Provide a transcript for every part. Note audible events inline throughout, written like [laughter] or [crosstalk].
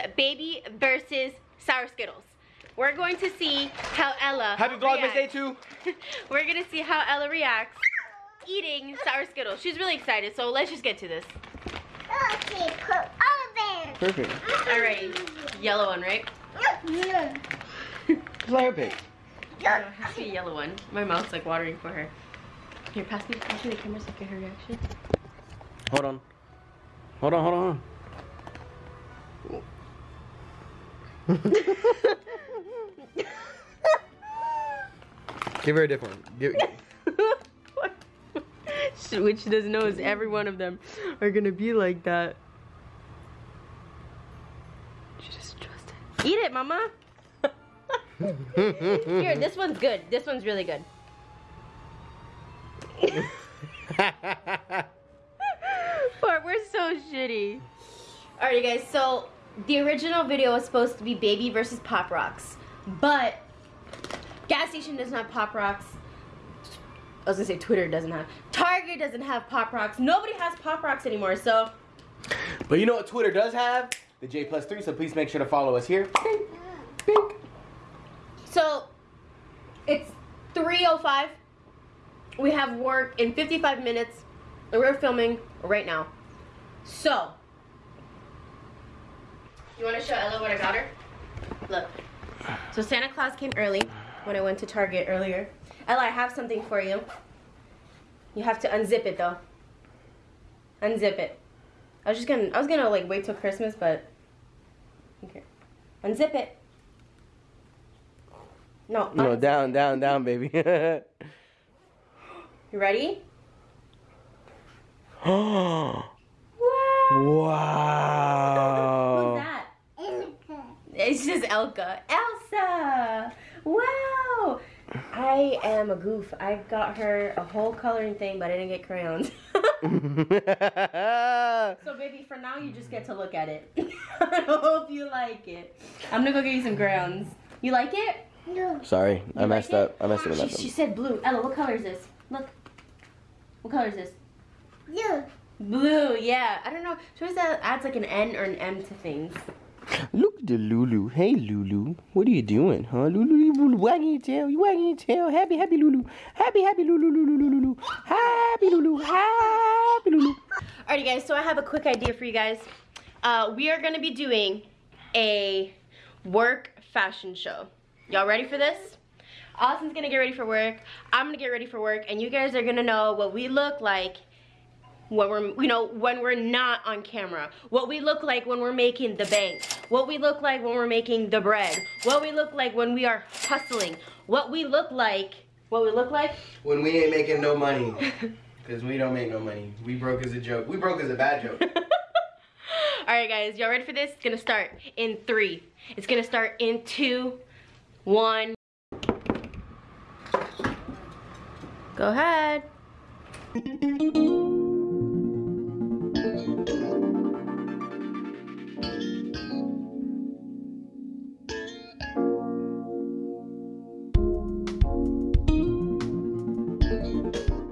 it is baby versus sour Skittles. We're going to see how Ella Happy Vlogmas Day 2. [laughs] We're gonna see how Ella reacts eating sour Skittles. She's really excited, so let's just get to this. Okay, put all of it. Perfect. Alright, yellow one, right? [laughs] Flower pick. No, it has to be a yellow one. My mouth's like watering for her. Here, pass me, pass me the camera so I can get her reaction. Hold on. Hold on, hold on. Give her a different one. Give, Which she doesn't know is every one of them are gonna be like that. She just trust it. Eat it, mama. [laughs] [laughs] Here, this one's good. This one's really good. [laughs] But we're so shitty. Alright, you guys. So the original video was supposed to be Baby versus Pop Rocks, but gas station doesn't have Pop Rocks. I was gonna say Twitter doesn't have. Target doesn't have Pop Rocks. Nobody has Pop Rocks anymore. So but you know what Twitter does have? The J plus three, so please make sure to follow us here. so it's 3:05. We have work in 55 minutes. And we're filming right now. So you want to show Ella what I got her? Look. So Santa Claus came early when I went to Target earlier. Ella, I have something for you. You have to unzip it though. Unzip it. I was just gonna I was gonna like wait till Christmas, but okay. Unzip it. No. No, down, down, down, baby. You ready? [gasps] [gasps] wow. Who's that? It's just Elka. Elsa! Wow! I am a goof. I got her a whole coloring thing, but I didn't get crayons. [laughs] so, baby, for now, you just get to look at it. [laughs] I hope you like it. I'm gonna go get you some crayons. You like it? No. Sorry, I like messed it? up. I messed it She, up. she said blue. Ella, what color is this? Look. What color is this? Yeah. Blue, yeah. I don't know. She always add- adds like an N or an M to things. Look at the Lulu. Hey, Lulu. What are you doing, huh? Lulu, you wagging your tail. You wagging your tail. Happy, happy Lulu. Happy, happy Lulu, Lulu, Lulu, Lulu. Happy Lulu. Happy Lulu. Alrighty guys, so I have a quick idea for you guys. Uh, we are gonna be doing a work fashion show. Y'all ready for this? Austin's gonna get ready for work. I'm gonna get ready for work, and you guys are gonna know what we look like when we're, you know, when we're not on camera. What we look like when we're making the bank. What we look like when we're making the bread. What we look like when we are hustling. What we look like. What we look like? When we ain't making no money. [laughs] Because we don't make no money. We broke as a joke. We broke as a bad joke. [laughs] Alright guys, y'all ready for this? It's gonna start in three. It's gonna start in two, one. Go ahead.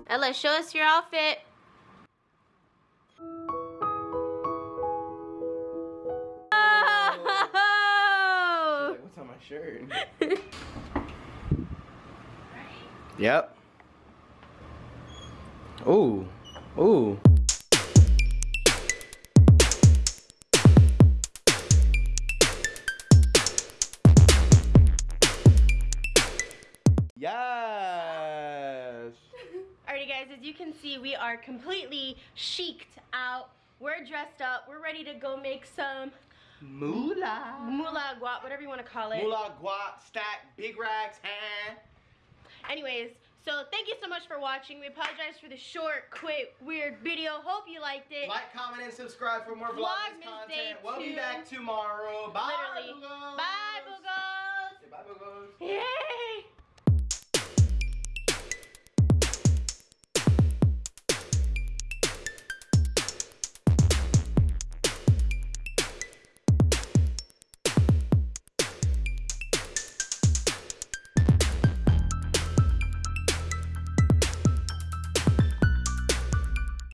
Ella, show us your outfit. Oh! What's on my shirt? [laughs] Yep. Ooh. Ooh. Yes. Alrighty guys, as you can see, we are completely chiced out. We're dressed up. We're ready to go make some Moolah. moolah guap, whatever you want to call it. Moolah, guap, stack, big racks, huh? Anyways, so thank you so much for watching. We apologize for the short, quick, weird video. Hope you liked it. Like, comment, and subscribe for more Vlogmas Day content. We'll be back tomorrow. Bye, Literally. Boogos. Bye, Boogos. Say bye, Boogos. Yeah.